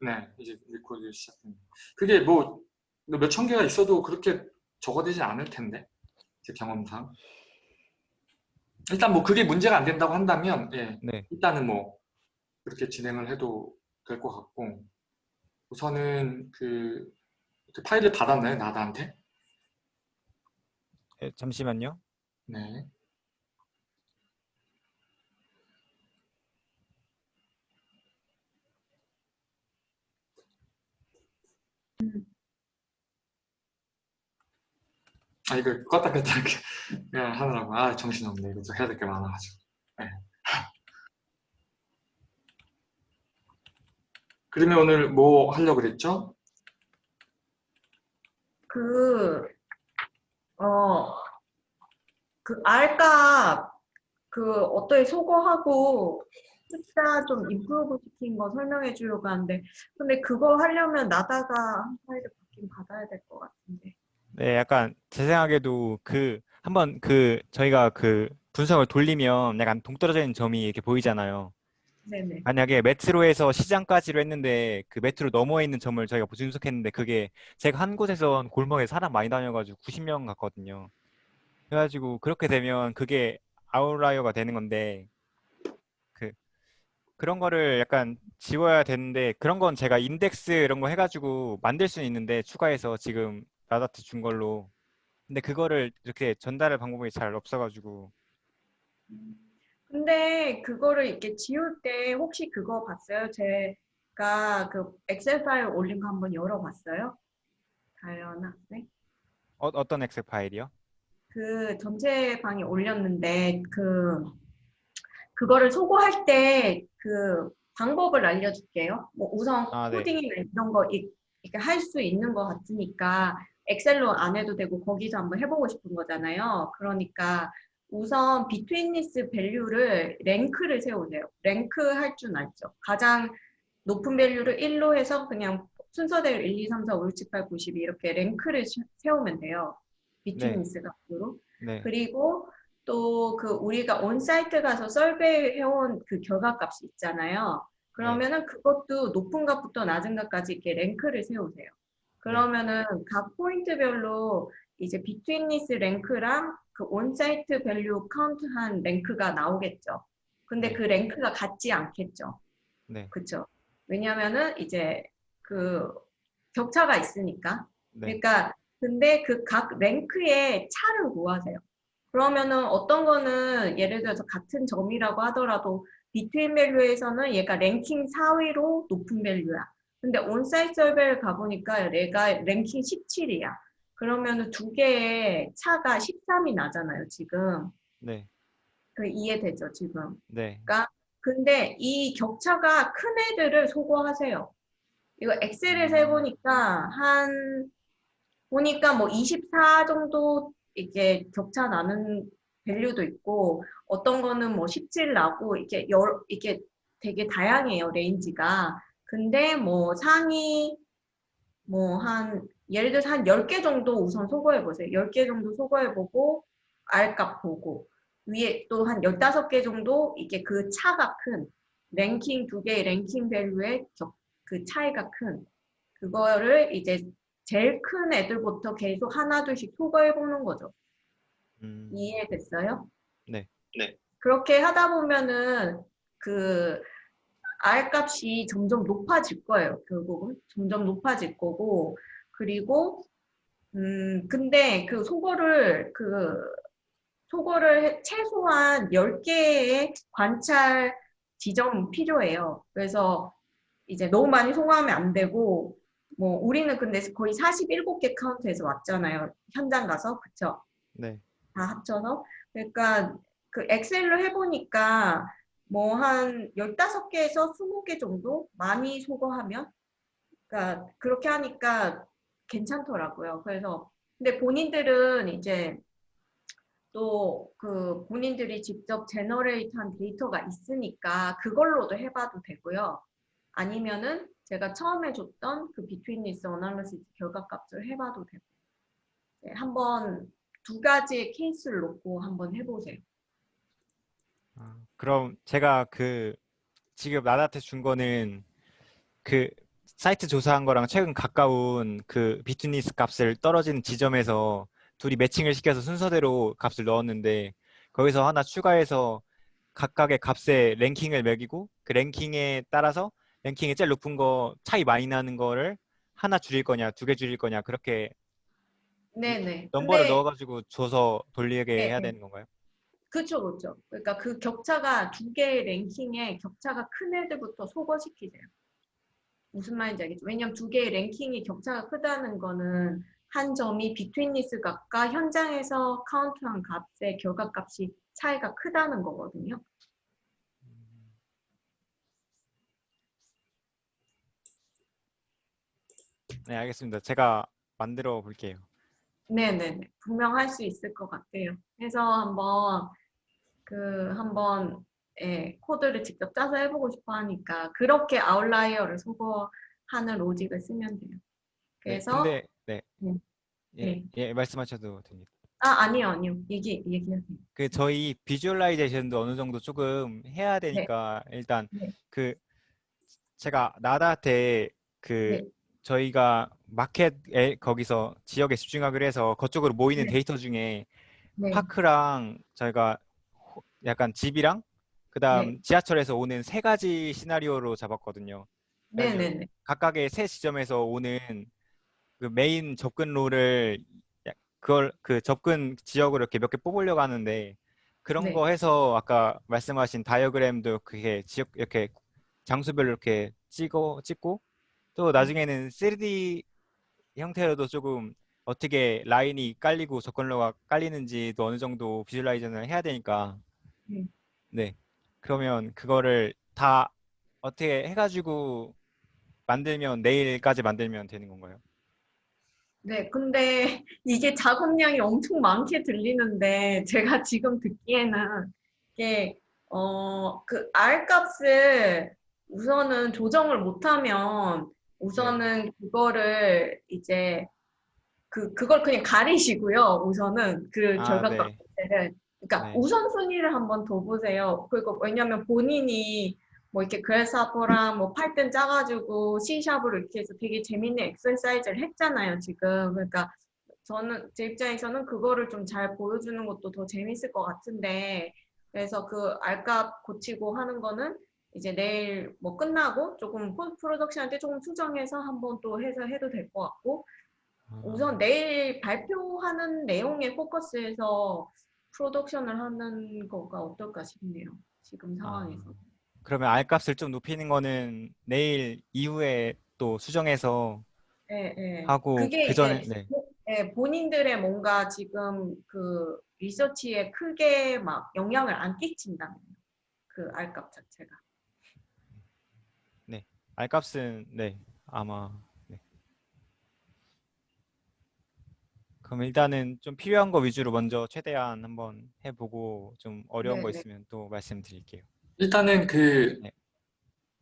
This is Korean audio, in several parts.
네, 이제 리코드 시작됩니다. 그게 뭐 몇 천 개가 있어도 그렇게 저거되지 않을 텐데 제 경험상. 일단 뭐 그게 문제가 안 된다고 한다면 예, 네. 일단은 뭐 그렇게 진행을 해도 될 것 같고 우선은 그, 그 파일을 받았나요 나다한테? 예, 잠시만요. 네. 아 이거 껐다 껐다 이렇게 하느라고 아 정신없네 이거 좀 해야 될 게 많아가지고 네. 그러면 오늘 뭐 하려고 그랬죠? 그, 어, 그 R값, 그, 어떻게 소거하고 숫자 좀 임프로브 시킨 거 설명해 주려고 하는데, 근데 그거 하려면 나다가 한 파일을 받긴 받아야 될 것 같은데. 네, 약간 제 생각에도 그 한번 그 저희가 그 분석을 돌리면 약간 동떨어져 있는 점이 이렇게 보이잖아요. 네네. 만약에 메트로에서 시장까지로 했는데 그 메트로 너머에 있는 점을 저희가 분석했는데 그게 제가 한 곳에서 골목에 사람 많이 다녀가지고 90명 갔거든요. 그래가지고 그렇게 되면 그게 outlier가 되는 건데 그 그런 거를 약간 지워야 되는데 그런 건 제가 인덱스 이런 거 해가지고 만들 수는 있는데 추가해서 지금 라다트 준 걸로 근데 그거를 이렇게 전달할 방법이 잘 없어가지고 근데 그거를 이렇게 지울 때 혹시 그거 봤어요? 제가 그 엑셀 파일 올린 거 한번 열어봤어요? 다현 학생? 어, 어떤 엑셀 파일이요? 그 전체 방에 올렸는데 그 그거를 소거할 때 그 방법을 알려줄게요. 뭐 우선 아, 네. 코딩이나 이런 거 이- 이렇게 할 수 있는 것 같으니까 엑셀로 안 해도 되고 거기서 한번 해보고 싶은 거잖아요. 그러니까 우선 betweenness value를 rank를 세우세요. rank 할 줄 알죠. 가장 높은 value를 1로 해서 그냥 순서대로 1, 2, 3, 4, 5, 6, 7, 8, 9, 10 이렇게 rank를 시- 세우면 돼요. betweenness 값으로. 네. 그리고 또 그 우리가 onsite 가서 survey 해온 그 결과값이 있잖아요. 그러면은 그것도 높은 값부터 낮은 값까지 이렇게 rank를 세우세요. 그러면은 각 포인트별로 이제 betweenness rank랑 그 onsite value 카운트한 rank가 나오겠죠. 근데 네. 그 rank가 같지 않겠죠. 네. 그쵸? 왜냐면은 이제 그 격차가 있으니까. 네. 그러니까 근데 그 각 rank의 차를 구하세요. 그러면은 어떤 거는 예를 들어서 같은 점이라고 하더라도 between value에서는 얘가 랭킹 4위로 높은 value야. 근데 onsite survey를 가보니까 얘가 랭킹 17이야. 그러면은 두 개의 차가 13이 나잖아요, 지금. 네. 그 이해되죠, 지금. 네. 근데 이 격차가 큰 애들을 소거하세요. 이거 엑셀에서 해보니까 한 보니까 뭐 24 정도 이게 격차 나는 value도 있고 어떤 거는 뭐 17 나고 이게 여 이게 되게 다양해요 range가. 근데 뭐 상위 뭐 한 예를 들어서 한 10개 정도 우선 소거해 보세요. 10개 정도 소거해 보고 R값 보고 위에 또 한 15개 정도 이게 그 차가 큰 랭킹 두 개의 랭킹 밸류의 격- 그 차이가 큰 그거를 이제 제일 큰 애들부터 계속 하나 둘씩 소거해 보는 거죠. 음, 이해됐어요? 네. 네. 그렇게 하다 보면은 그 R 값이 점점 높아질 거예요. 결국은 점점 높아질 거고 그리고 음 근데 그 소거를 그 소거를 해- 최소한 10개의 관찰 지점 필요해요. 그래서 이제 너무 많이 소거하면 안 되고 뭐 우리는 근데 거의 47개 카운트에서 왔잖아요. 현장 가서 그쵸? 네. 다 합쳐서 그러니까 그 엑셀로 해보니까 뭐 한 15개에서 20개 정도 많이 소거하면 그러니까 그렇게 하니까 괜찮더라고요. 그래서 근데 본인들은 이제 또 그 본인들이 직접 generate한 데이터가 있으니까 그걸로도 해봐도 되고요. 아니면은 제가 처음에 줬던 그 betweenness analysis 결과값을 해봐도 되고 네, 한번 두 가지의 케이스를 놓고 한번 해보세요. 아, 그럼 제가 그 지금 나다한테 준 거는 그 사이트 조사한 거랑 최근 가까운 그 비트니스 값을 떨어지는 지점에서 둘이 매칭을 시켜서 순서대로 값을 넣었는데 거기서 하나 추가해서 각각의 값에 랭킹을 매기고 그 랭킹에 따라서 랭킹이 제일 높은 거 차이 많이 나는 거를 하나 줄일 거냐 두 개 줄일 거냐 그렇게 네네. 넘버를 근데 넣어가지고 줘서 돌리게 네, 해야 네. 되는 건가요? 그쵸, 그쵸. 그러니까 그 격차가 두 개의 랭킹에 격차가 큰 애들부터 소거시키세요. 무슨 말인지 알겠죠? 왜냐면 두 개의 랭킹이 격차가 크다는 거는 한 점이 비트윈니스 값과 현장에서 카운트한 값의 결과값이 차이가 크다는 거거든요. 네 알겠습니다. 제가 만들어 볼게요. 네네네. 분명 할 수 있을 것 같아요. 그래서 한번 그 한번 예, 코드를 직접 짜서 해보고 싶어 하니까 그렇게 아웃라이어를 소거하는 로직을 쓰면 돼요. 네, 그래서 근데 네. 네. 예, 네. 예, 말씀하셔도 됩니다. 아 아니요 아니요 얘기 얘기하세요. 그 저희 visualization도 어느 정도 조금 해야 되니까 일단 네. 그 제가 나다한테 그 네. 저희가 마켓에 거기서 지역에 집중하기로 해서 그쪽으로 모이는 네. 데이터 중에 네. 파크랑 저희가 호- 약간 집이랑 그다음 네. 지하철에서 오는 세 가지 시나리오로 잡았거든요. 네네네. 각각의 세 지점에서 오는 그 메인 접근 롤을 야- 그걸 그 접근 지역으로 이렇게 몇 개 뽑으려고 하는데 그런 네. 거 해서 아까 말씀하신 다이어그램도 그게 지역 이렇게 장소별로 이렇게 찍어 찍고 또 나중에는 3D 형태로도 조금 어떻게 라인이 깔리고 접근로가 깔리는지도 어느 정도 비주얼라이저는 해야 되니까 음. 네 그러면 그거를 다 어떻게 해가지고 만들면 내일까지 만들면 되는 건가요? 네, 근데 이게 작업량이 엄청 많게 들리는데 제가 지금 듣기에는 이게 어, 그 R 값을 우선은 조정을 못하면 우선은 그거를 이제 그 그걸 그냥 가리시고요. 우선은 그 아, 결과값 네. 그러니까 네. 우선순위를 한번 더 보세요. 그리고 왜냐면 본인이 뭐 이렇게 그래스하퍼랑 뭐 팔등 짜가지고 C샵으로 이렇게 해서 되게 재밌는 엑ሰር사이즈를 했잖아요, 지금. 그러니까 저는 제 입장에서는 그거를 좀 잘 보여주는 것도 더 재밌을 것 같은데 그래서 그 알값 고치고 하는 거는 이제 내일 뭐 끝나고 조금 포스트 프로덕션한테 조금 수정해서 한번 또 해서 해도 될 것 같고 우선 내일 발표하는 내용에 포커스해서 프로덕션을 하는 거가 어떨까 싶네요. 지금 상황에서. 아, 그러면 R 값을 좀 높이는 거는 내일 이후에 또 수정해서 예, 예. 하고 그 전에 네. 예, 본인들의 뭔가 지금 그 리서치에 크게 막 영향을 안 끼친다면 그 R값 자체가. R 값은 네 아마 네. 그럼 일단은 좀 필요한 거 위주로 먼저 최대한 한번 해보고 좀 어려운 거 네, 네. 있으면 또 말씀드릴게요. 일단은 그 네.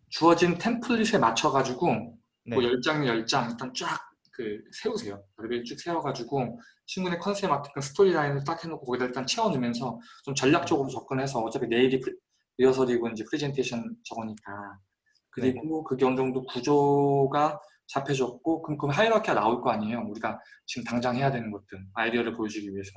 주어진 template에 맞춰가지고 네. 뭐 10장, 10장 일단 쫙 그 세우세요. 레벨 쭉 세워가지고 친구네 컨셉 맞게끔 그 storyline을 딱 해놓고 거기다 일단 채워넣으면서 좀 전략적으로 접근해서 어차피 내일이 프리- 리허설이고 이제 프레젠테이션 저거니까 그리고 그게 어느 정도 구조가 잡혀졌고 그럼 그 hierarchy가 나올 거 아니에요. 우리가 지금 당장 해야 되는 것들 아이디어를 보여주기 위해서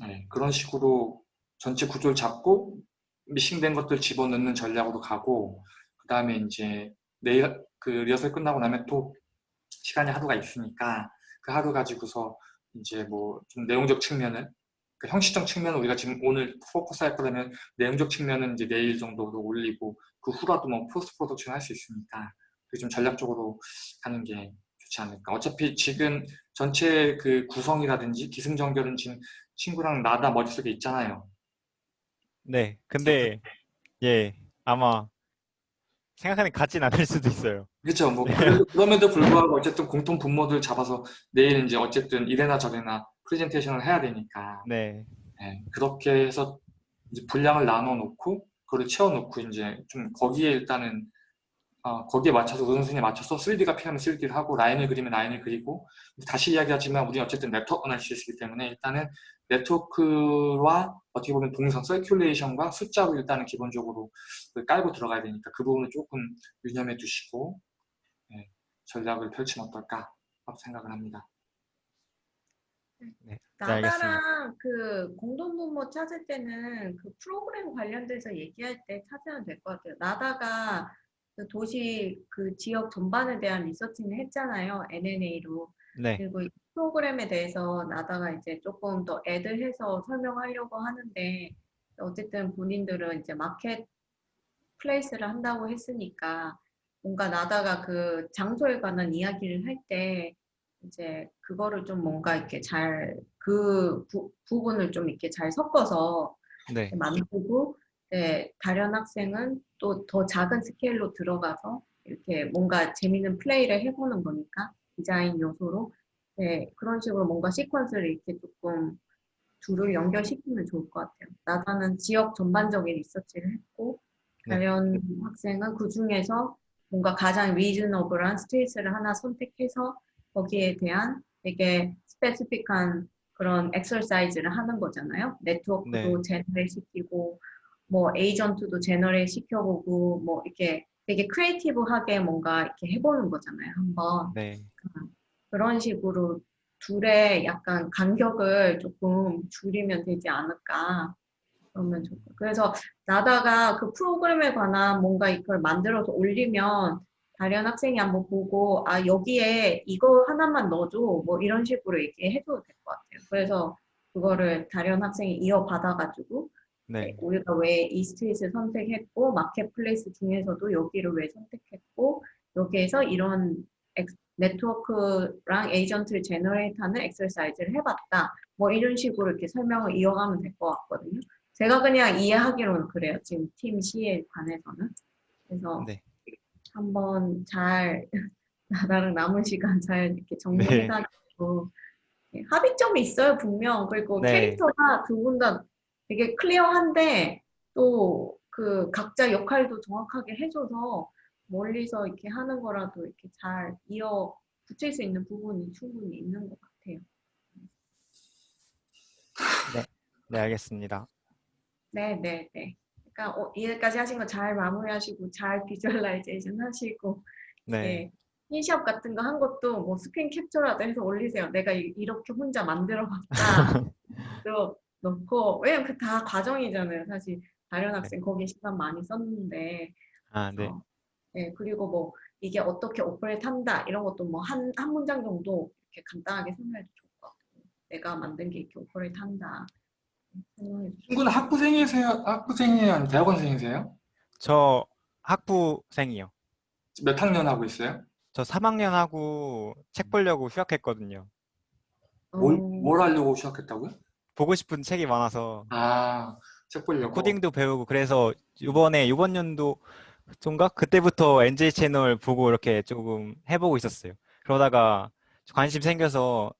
네, 그런 식으로 전체 구조를 잡고 missing된 것들 집어넣는 전략으로 가고 그 다음에 이제 내일 그 리허설 끝나고 나면 또 시간이 하루가 있으니까 그 하루 가지고서 이제 뭐 좀 내용적 측면을 그 형식적 측면은 우리가 지금 오늘 포커스 할 거라면 내용적 측면은 이제 내일 정도로 올리고 그 후라도 뭐 post production 할 수 있으니까 좀 전략적으로 가는 게 좋지 않을까. 어차피 지금 전체 그 구성이라든지 기승전결은 지금 친구랑 나다 머릿속에 있잖아요. 네. 근데 예 아마 생각하는 같진 않을 수도 있어요. 그렇죠. 뭐 그래도- 그럼에도 불구하고 어쨌든 공통 분모들 잡아서 내일 이제 어쨌든 이래나 저래나 프레젠테이션을 해야 되니까 네. 예, 그렇게 해서 이제 분량을 나눠 놓고 그걸 채워 놓고 이제 좀 거기에 일단은 어, 거기에 맞춰서 우선순위에 맞춰서 3D가 필요하면 3D를 하고 라인을 그리면 라인을 그리고 다시 이야기하지만 우리 어쨌든 network analysis이기 때문에 일단은 네트워크와 어떻게 보면 동선 circulation과 숫자로 일단은 기본적으로 그 깔고 들어가야 되니까 그 부분을 조금 유념해 두시고 예, 전략을 펼치면 어떨까 생각을 합니다. 네, 알겠습니다. 나다랑 그 공동부모 찾을 때는 그 프로그램 관련돼서 얘기할 때 찾으면 될 것 같아요. 나다가 그 도시 그 지역 전반에 대한 리서치는 했잖아요. NNA로. 네, 그리고 이 프로그램에 대해서 나다가 이제 조금 더 애들해서 설명하려고 하는데 어쨌든 본인들은 이제 마켓 플레이스를 한다고 했으니까 뭔가 나다가 그 장소에 관한 이야기를 할 때 이제 그거를 좀 뭔가 이렇게 잘 그 부분을 좀 이렇게 잘 섞어서 네, 만들고 네, 다른 학생은 또 더 작은 스케일로 들어가서 이렇게 뭔가 재밌는 플레이를 해보는 거니까 디자인 요소로 네, 그런 식으로 뭔가 시퀀스를 이렇게 조금 둘을 연결시키면 좋을 것 같아요. 나다는 지역 전반적인 리서치를 했고 네. 다른 학생은 그 중에서 뭔가 가장 reasonable한 street를 하나 선택해서 거기에 대한 되게 specific한 그런 엑서사이즈를 하는 거잖아요. 네트워크도 네. generate 시키고 뭐 에이전트도 generate 시켜보고 뭐 이렇게 되게 creative하게 뭔가 이렇게 해보는 거잖아요. 한번 네, 그런 식으로 둘의 약간 간격을 조금 줄이면 되지 않을까. 그러면 좋고. 그래서 나다가 그 프로그램에 관한 뭔가 이걸 만들어서 올리면 다른 학생이 한번 보고 아 여기에 이거 하나만 넣어줘 뭐 이런 식으로 얘기 해줘도 될 것 같아요. 그래서 그거를 다른 학생이 이어받아가지고 네, 우리가 왜 이 스트릿을 선택했고 마켓플레이스 중에서도 여기를 왜 선택했고 여기에서 이런 엑- 네트워크랑 에이전트를 generate하는 exercise를 해봤다. 뭐 이런 식으로 이렇게 설명을 이어가면 될 것 같거든요. 제가 그냥 이해하기로는 그래요. 지금 팀 C에 관해서는. 그래서 네. 한번 잘 나랑 남은 시간 잘 이렇게 정리해가지고 네, 합의점이 있어요 분명. 그리고 네. 캐릭터가 두 분 다 되게 clear한데 또 그 각자 역할도 정확하게 해줘서 멀리서 이렇게 하는 거라도 이렇게 잘 이어 붙일 수 있는 부분이 충분히 있는 것 같아요. 네, 알겠습니다. 네, 네, 네. 그러니까 어, 이해까지 하신 거 잘 마무리하시고 잘 visualization 하시고 네, 네. 인샵 같은 거 한 것도 뭐 스크린 캡처라도 해서 올리세요. 내가 이- 이렇게 혼자 만들어 봤다. 또 넣고 왜냐면 그 다 과정이잖아요. 사실 다른 학생 거기에 시간 많이 썼는데 아, 네, 어, 네, 그리고 뭐 이게 어떻게 operate 한다 이런 것도 뭐 한 한 문장 정도 이렇게 간단하게 설명해도 좋을 것 같고 내가 만든 게 이렇게 operate 한다. 친구는 학부생이세요? 학부생이에요? 아니면 대학원생이세요? 저 학부생이요. 몇 학년 하고 있어요? 저 3학년 하고 책 보려고 휴학했거든요. 뭘, 어, 뭘 하려고 시작했다고요? 보고 싶은 책이 많아서 아, 책 보려고. 코딩도 배우고 그래서 이번에 이번 연도 좀가 그때부터 NJ 채널 보고 이렇게 조금 해보고 있었어요. 그러다가 관심 생겨서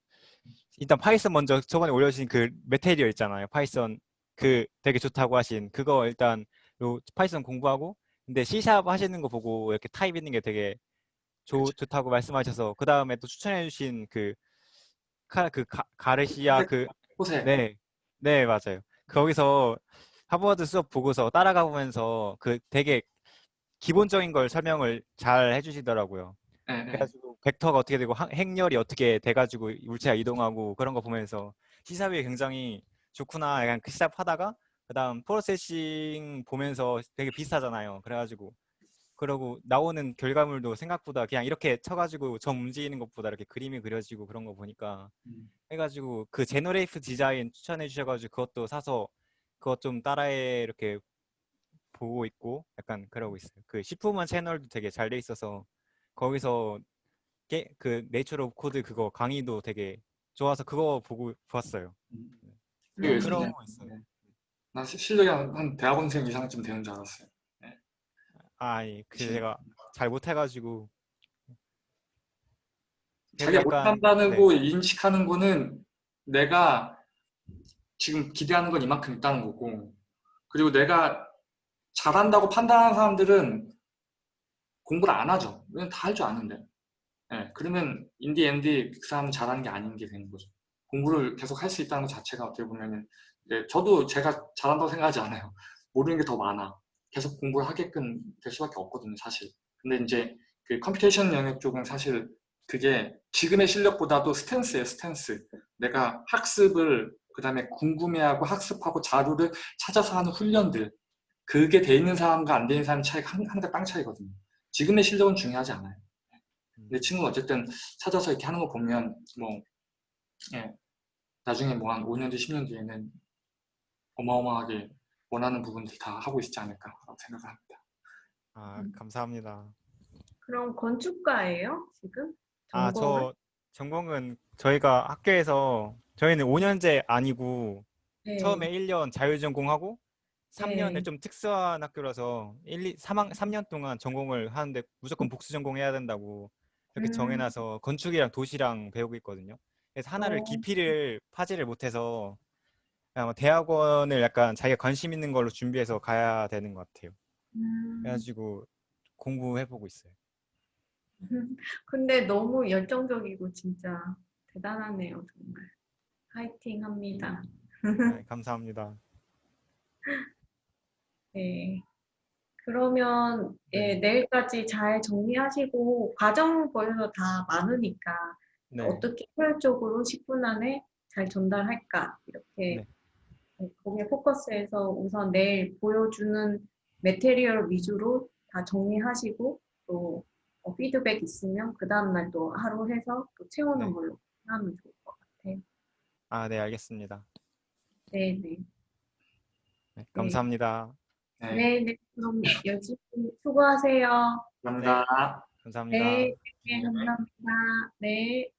일단 Python 먼저 저번에 올려주신 그 material 있잖아요. Python 그 되게 좋다고 하신 그거 일단 요 Python 공부하고 근데 C샵 하시는 거 보고 이렇게 타입 있는 게 되게 좋, 좋다고 말씀하셔서 그 다음에 또 추천해 주신 그 카, 그 가, 가르시아 그 호세. 네, 네, 맞아요. 거기서 하버드 수업 보고서 따라가 보면서 그 되게 기본적인 걸 설명을 잘 해주시더라고요. 네, 네. 그래가지고 벡터가 어떻게 되고 항- 행렬이 어떻게 돼가지고 물체가 이동하고 그런 거 보면서 시사비 굉장히 좋구나 약간 그 시작하다가 그다음 Processing 보면서 되게 비슷하잖아요. 그래가지고 그러고 나오는 결과물도 생각보다 그냥 이렇게 쳐가지고 점 움직이는 것보다 이렇게 그림이 그려지고 그런 거 보니까 음. 해가지고 그 Generative Design 추천해 주셔가지고 그것도 사서 그것 좀 따라해 이렇게 보고 있고 약간 그러고 있어요. 그 Shiffman 채널도 되게 잘 돼 있어서 거기서 게, 그 Nature of Code 그거 강의도 되게 좋아서 그거 보고 봤어요. 음. 왜 그러고 좋냐? 있어요. 네. 나 시- 실력이 한, 한 대학원생 이상쯤 되는 줄 알았어요. 아니 그 그치. 제가 잘 못해가지고 자기가 약간- 못한다고 인식하는 거는 내가 지금 기대하는 건 이만큼 있다는 거고 그리고 내가 잘한다고 판단하는 사람들은 공부를 안 하죠. 왜냐면 다 할 줄 아는데. 예, 그러면 in the end 그 사람은 잘하는 게 아닌 게 되는 거죠. 공부를 계속 할 수 있다는 것 자체가 어떻게 보면은 예, 저도 제가 잘한다고 생각하지 않아요. 모르는 게 더 많아. 계속 공부를 하게끔 될 수밖에 없거든요, 사실. 근데 이제 그 computation 영역 쪽은 사실 그게 지금의 실력보다도 스탠스예요, 스탠스. 내가 학습을 그 다음에 궁금해하고 학습하고 자료를 찾아서 하는 훈련들 그게 돼 있는 사람과 안 돼 있는 사람 차이가 한, 한대 땅 차이거든요. 지금의 실력은 중요하지 않아요. 근데 친구는 어쨌든 찾아서 이렇게 하는 거 보면 뭐 예, 나중에 뭐 한 5년 뒤, 10년 뒤에는 어마어마하게 원하는 부분들 다 하고 있지 않을까라고 생각합니다. 아, 음. 감사합니다. 그럼 건축가예요, 지금? 아, 전공은? 저 전공은 저희가 학교에서 저희는 5년제 아니고 네. 처음에 1년 자율전공하고 3년을 네. 좀 특수한 학교라서 1, 2, 3학, 3년 동안 전공을 하는데 무조건 복수 전공해야 된다고 이렇게 음. 정해놔서 건축이랑 도시랑 배우고 있거든요. 그래서 하나를 어. 깊이를 파지를 못해서 뭐 대학원을 약간 자기가 관심 있는 걸로 준비해서 가야 되는 것 같아요. 음, 그래가지고 공부해보고 있어요. 근데 너무 열정적이고 진짜 대단하네요, 정말. 파이팅 합니다. 네, 감사합니다. 네. 그러면 예, 네. 내일까지 잘 정리하시고 과정 벌써 다 많으니까 네, 어떻게 효율적으로 10분 안에 잘 전달할까 이렇게 네. 네, 거기에 포커스해서 우선 내일 보여주는 매테리얼 위주로 다 정리하시고 또 어, 피드백 있으면 그 다음날 또 하루 해서 또 채우는 네. 걸로 하면 좋을 것 같아요. 아, 네, 알겠습니다. 네, 네. 네, 감사합니다. 네, 네, 네. 그럼 열심히 수고하세요. 감사합니다. 감사합니다. 네, 네, 감사합니다. 네.